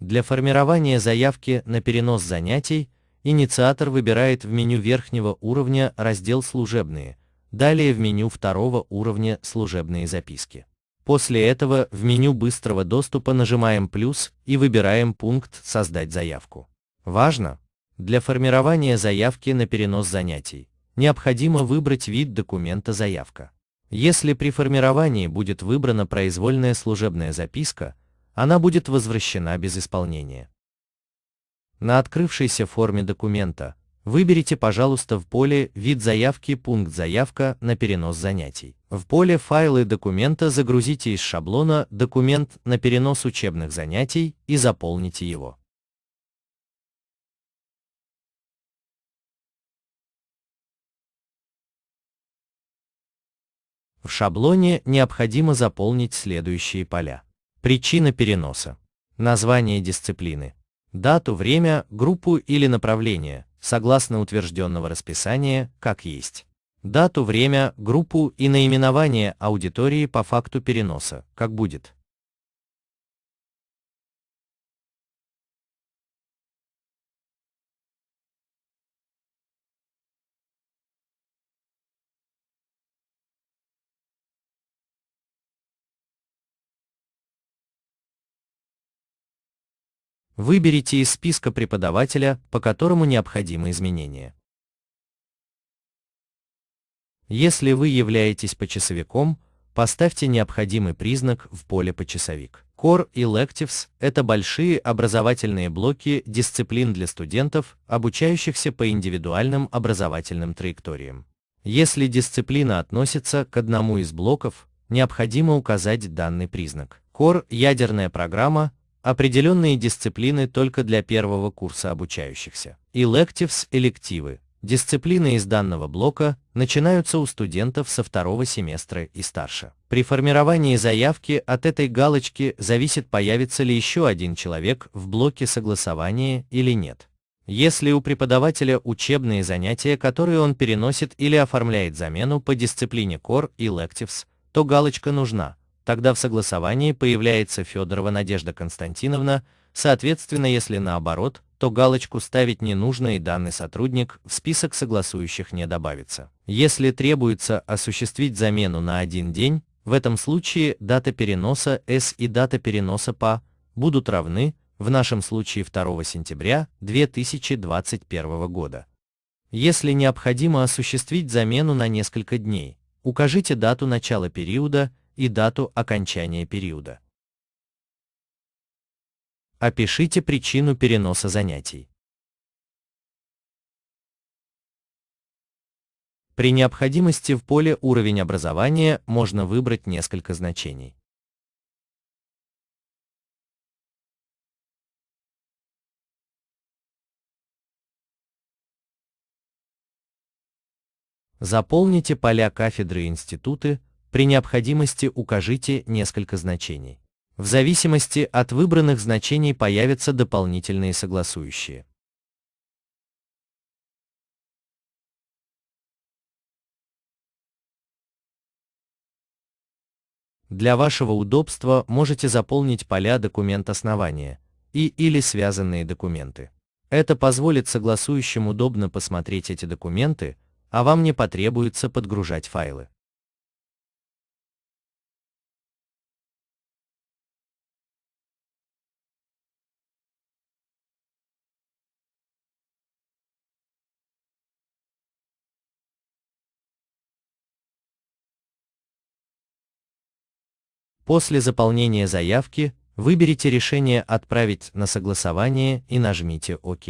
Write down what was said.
Для формирования заявки на перенос занятий инициатор выбирает в меню верхнего уровня раздел «Служебные», далее в меню второго уровня «Служебные записки». После этого в меню быстрого доступа нажимаем плюс и выбираем пункт «Создать заявку». Важно! Для формирования заявки на перенос занятий необходимо выбрать вид документа «Заявка». Если при формировании будет выбрана произвольная служебная записка, она будет возвращена без исполнения. На открывшейся форме документа выберите, пожалуйста, в поле «Вид заявки» пункт «Заявка на перенос занятий». В поле «Файлы документа» загрузите из шаблона «Документ на перенос учебных занятий» и заполните его. В шаблоне необходимо заполнить следующие поля. Причина переноса. Название дисциплины. Дату, время, группу или направление, согласно утвержденного расписания, как есть. Дату, время, группу и наименование аудитории по факту переноса, как будет. Выберите из списка преподавателя, по которому необходимы изменения. Если вы являетесь почасовиком, поставьте необходимый признак в поле «Почасовик». Core Electives – это большие образовательные блоки дисциплин для студентов, обучающихся по индивидуальным образовательным траекториям. Если дисциплина относится к одному из блоков, необходимо указать данный признак. Core – ядерная программа, Определенные дисциплины только для первого курса обучающихся. Electives – элективы. Дисциплины из данного блока начинаются у студентов со второго семестра и старше. При формировании заявки от этой галочки зависит, появится ли еще один человек в блоке согласования или нет. Если у преподавателя учебные занятия, которые он переносит или оформляет замену по дисциплине Core Electives, то галочка нужна, тогда в согласовании появляется Федорова Надежда Константиновна, соответственно, если наоборот, то галочку ставить не нужно и данный сотрудник в список согласующих не добавится. Если требуется осуществить замену на один день, в этом случае дата переноса S и дата переноса PA будут равны, в нашем случае 2 сентября 2021 года. Если необходимо осуществить замену на несколько дней, укажите дату начала периода и дату окончания периода. Опишите причину переноса занятий. При необходимости в поле «Уровень образования» можно выбрать несколько значений. Заполните поля кафедры и институты, при необходимости укажите несколько значений. В зависимости от выбранных значений появятся дополнительные согласующие. Для вашего удобства можете заполнить поля документ основания и или связанные документы. Это позволит согласующим удобно посмотреть эти документы, а вам не потребуется подгружать файлы. После заполнения заявки выберите решение «Отправить на согласование» и нажмите «Ок».